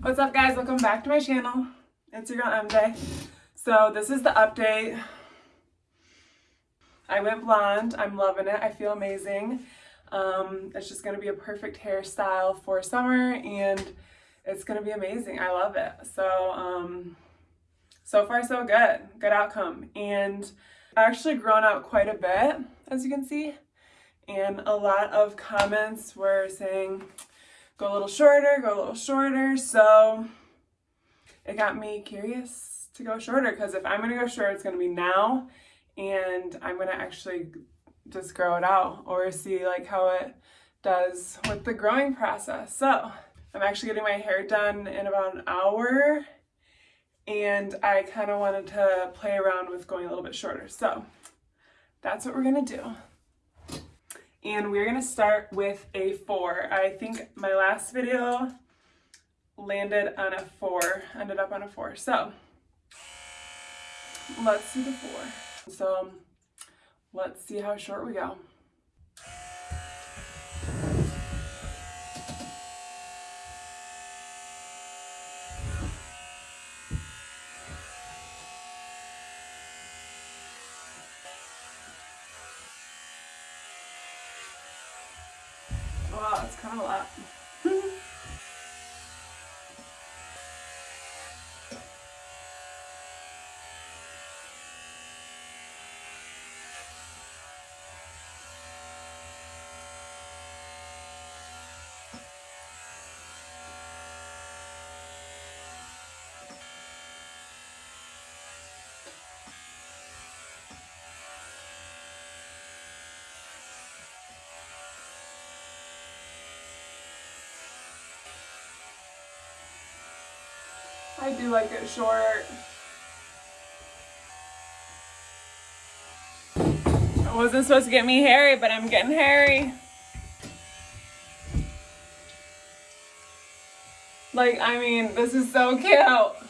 What's up guys? Welcome back to my channel. It's your girl MJ. So this is the update. I went blonde. I'm loving it. I feel amazing. Um, it's just going to be a perfect hairstyle for summer and it's going to be amazing. I love it. So, um, so far so good. Good outcome. And I actually grown out quite a bit, as you can see. And a lot of comments were saying, go a little shorter, go a little shorter. So it got me curious to go shorter because if I'm going to go short, it's going to be now and I'm going to actually just grow it out or see like how it does with the growing process. So I'm actually getting my hair done in about an hour and I kind of wanted to play around with going a little bit shorter. So that's what we're going to do and we're gonna start with a four. I think my last video landed on a four, ended up on a four. So let's do the four. So let's see how short we go. A lot. I do like it short. It wasn't supposed to get me hairy, but I'm getting hairy. Like, I mean, this is so cute.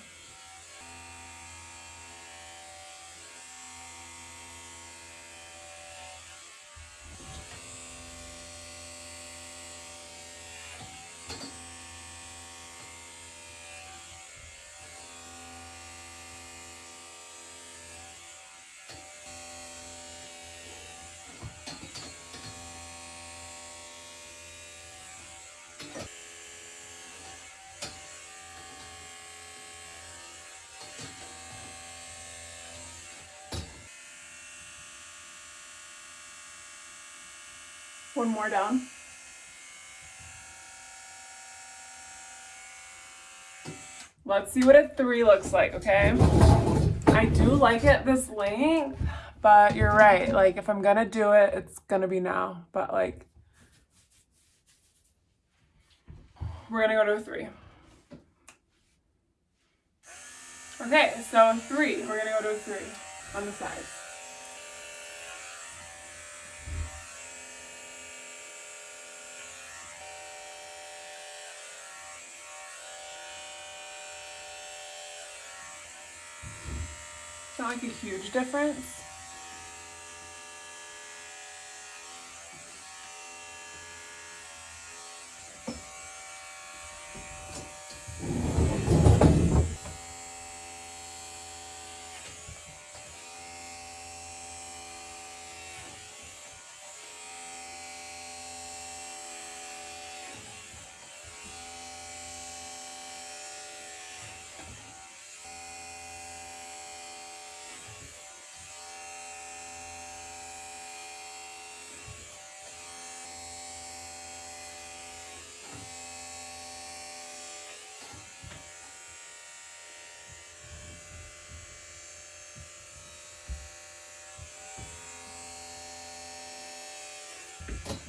One more down. Let's see what a three looks like, okay? I do like it this length, but you're right. Like, if I'm gonna do it, it's gonna be now. But, like, we're gonna go to a three. Okay, so three. We're gonna go to a three on the sides. It's not like a huge difference.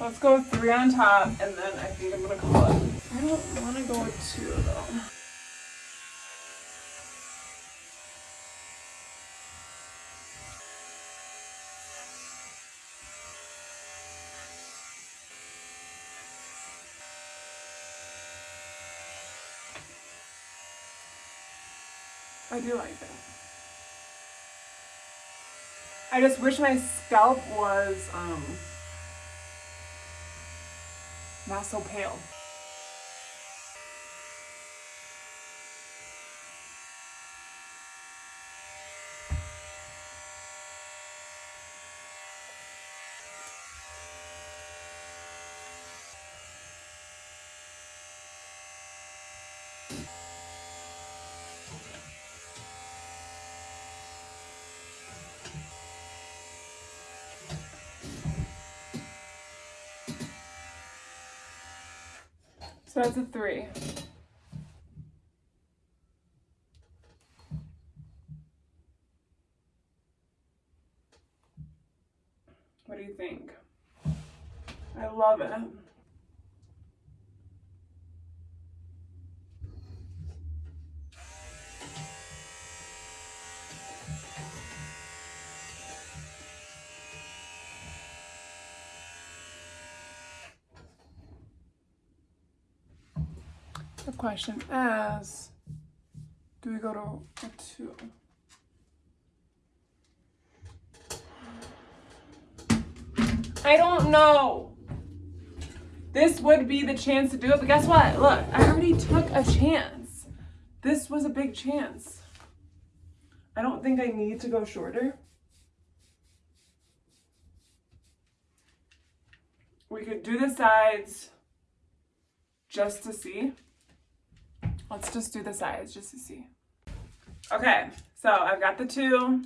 Let's go three on top, and then I think I'm gonna call it. I don't want to go with two though. I do like that. I just wish my scalp was um, not so pale. So that's a three. What do you think? I love it. The question is, do we go to a two? I don't know. This would be the chance to do it, but guess what? Look, I already took a chance. This was a big chance. I don't think I need to go shorter. We could do the sides just to see. Let's just do the sides just to see. Okay, so I've got the two.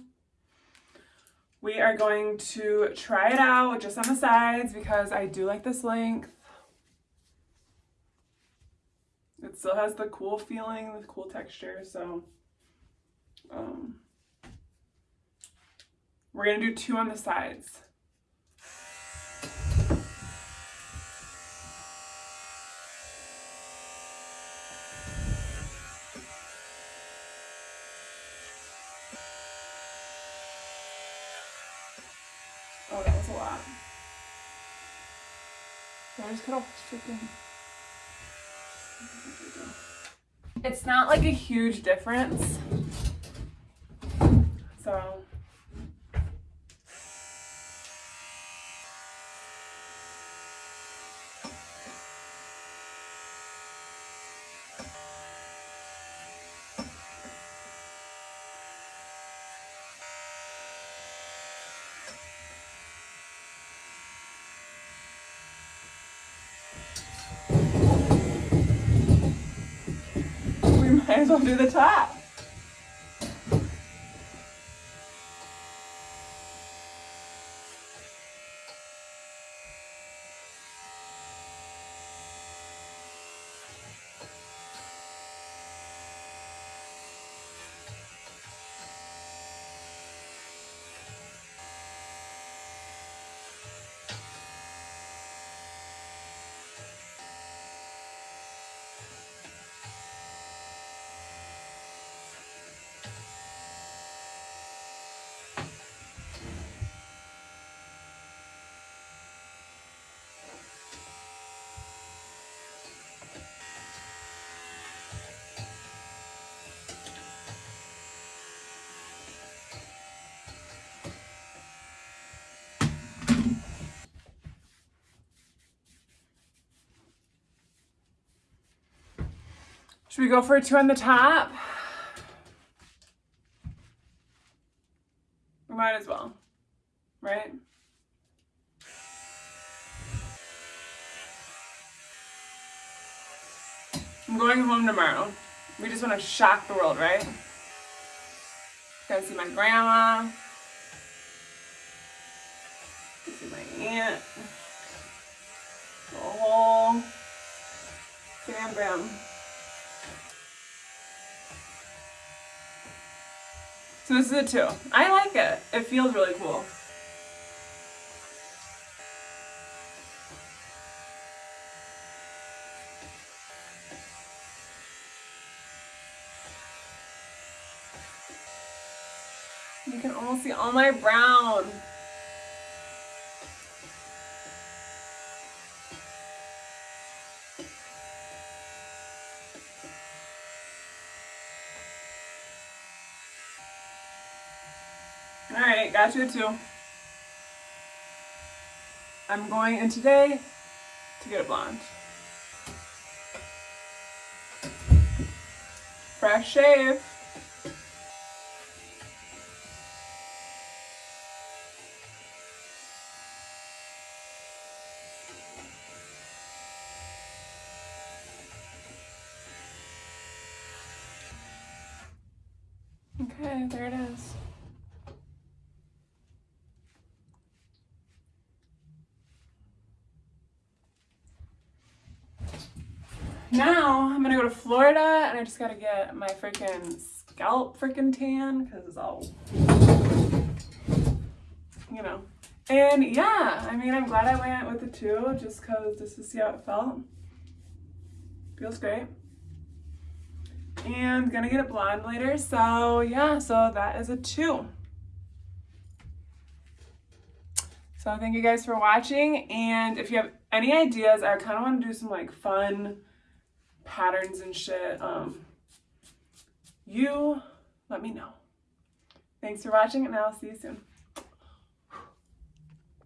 We are going to try it out just on the sides because I do like this length. It still has the cool feeling, the cool texture, so um, we're gonna do two on the sides. Oh, that was a lot. I just cut off freaking. It's not like a huge difference. So. As well do the top. Should we go for a two on the top? We might as well, right? I'm going home tomorrow. We just want to shock the world, right? Gotta see my grandma. See my aunt. Whole bam bam. So this is a two. I like it. It feels really cool. You can almost see all my brown. All right, got you two. I'm going in today to get a blonde. Fresh shave. Okay, there it is. Now I'm gonna go to Florida and I just gotta get my freaking scalp freaking tan because it's all, you know. And yeah, I mean, I'm glad I went with the two just because just to see how it felt. Feels great. And gonna get it blonde later. So yeah, so that is a two. So thank you guys for watching. And if you have any ideas, I kind of want to do some like fun patterns and shit. Um, you let me know. Thanks for watching and I'll see you soon.